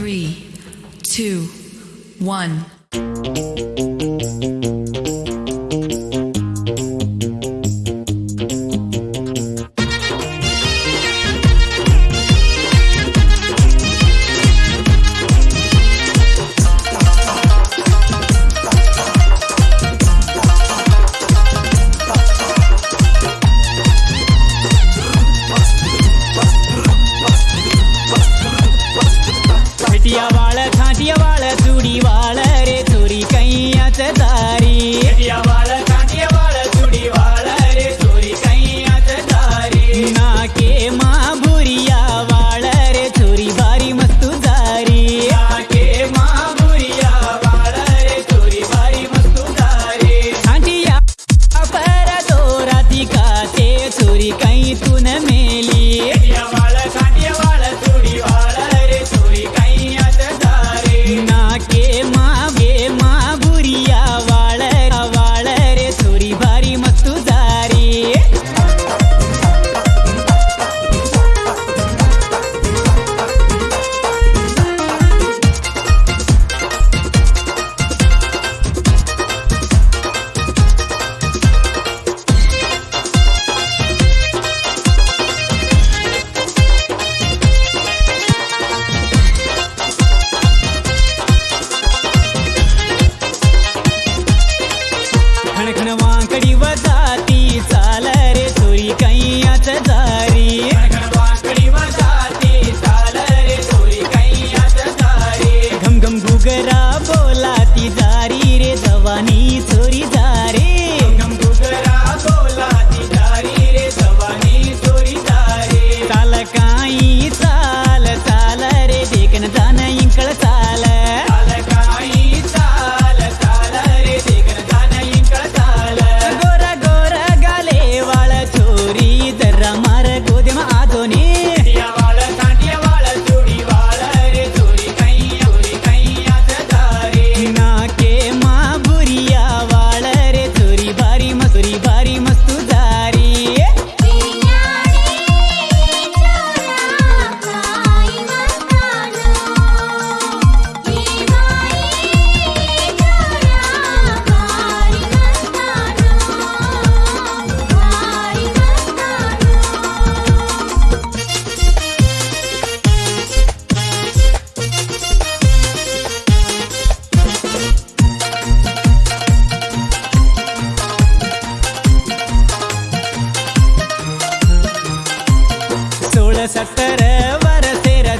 three, two, one.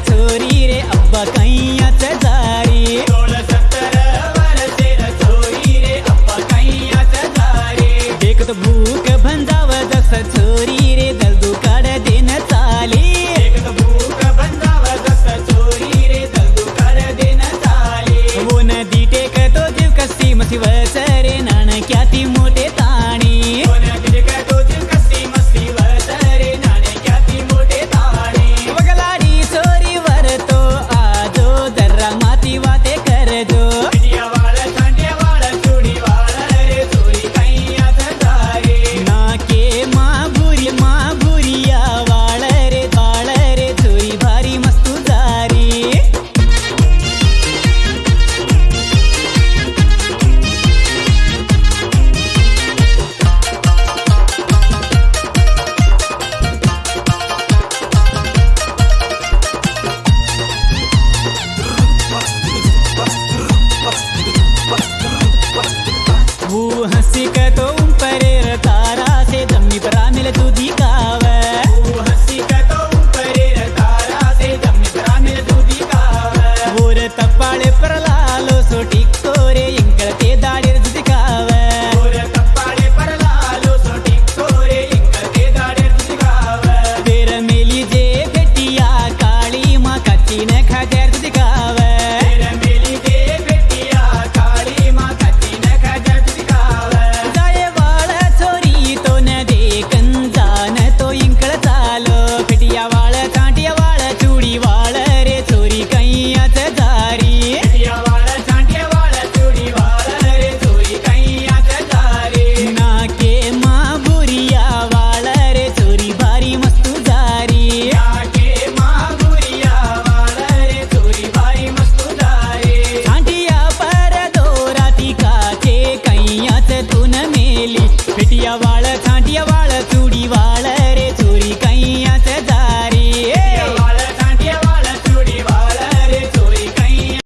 छोरी रे, अब्बा कैयाच जारी। सोलह सत्रह बारह तो भूख भंजाव छोरी रे दलदू काढ देन चाली। देख वो नदी टेक तो जीव कसी मसी वसरे नाणक्याती मोर வெட்டிய வாழ காட்டிய வாழ கூடி வாழ.